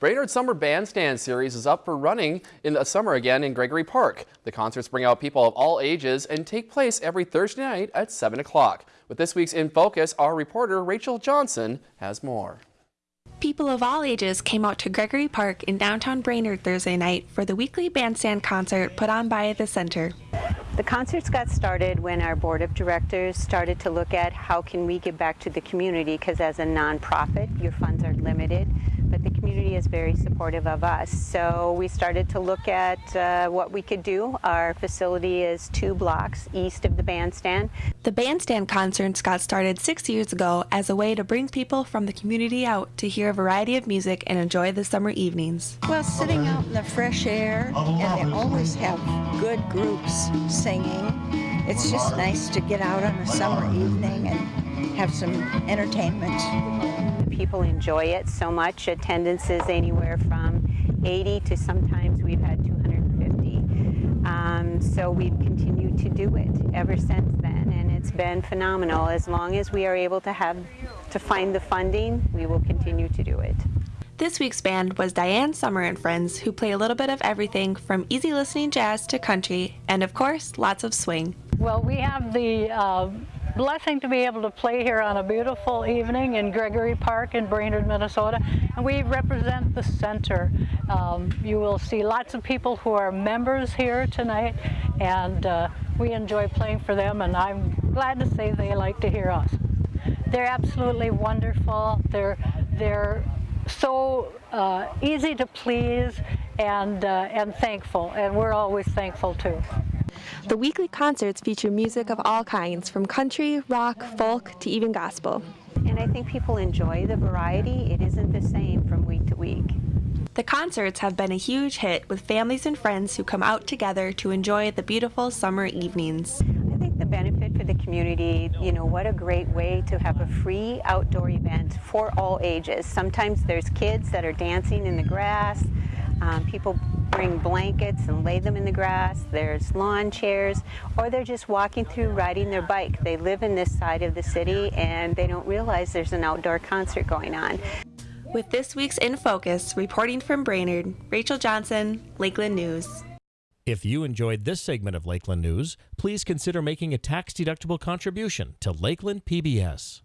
Brainerd Summer Bandstand Series is up for running in the summer again in Gregory Park. The concerts bring out people of all ages and take place every Thursday night at 7 o'clock. With this week's In Focus, our reporter Rachel Johnson has more. People of all ages came out to Gregory Park in downtown Brainerd Thursday night for the weekly bandstand concert put on by the center. The concerts got started when our board of directors started to look at how can we give back to the community because as a nonprofit your funds are limited but the community is very supportive of us. So we started to look at uh, what we could do. Our facility is two blocks east of the bandstand. The bandstand concerts got started six years ago as a way to bring people from the community out to hear a variety of music and enjoy the summer evenings. Well, sitting out in the fresh air, and they always have good groups singing. It's just nice to get out on a summer evening and have some entertainment people enjoy it so much. Attendance is anywhere from 80 to sometimes we've had 250. Um, so we've continued to do it ever since then, and it's been phenomenal. As long as we are able to have to find the funding, we will continue to do it. This week's band was Diane Summer and Friends, who play a little bit of everything from easy listening jazz to country, and of course, lots of swing. Well, we have the uh, blessing to be able to play here on a beautiful evening in Gregory Park in Brainerd, Minnesota. And we represent the center. Um, you will see lots of people who are members here tonight and uh, we enjoy playing for them and I'm glad to say they like to hear us. They're absolutely wonderful. They're, they're so uh, easy to please and, uh, and thankful and we're always thankful too. The weekly concerts feature music of all kinds, from country, rock, folk, to even gospel. And I think people enjoy the variety. It isn't the same from week to week. The concerts have been a huge hit with families and friends who come out together to enjoy the beautiful summer evenings. I think the benefit for the community, you know, what a great way to have a free outdoor event for all ages. Sometimes there's kids that are dancing in the grass, um, people bring blankets and lay them in the grass. There's lawn chairs, or they're just walking through riding their bike. They live in this side of the city and they don't realize there's an outdoor concert going on. With this week's In Focus, reporting from Brainerd, Rachel Johnson, Lakeland News. If you enjoyed this segment of Lakeland News, please consider making a tax-deductible contribution to Lakeland PBS.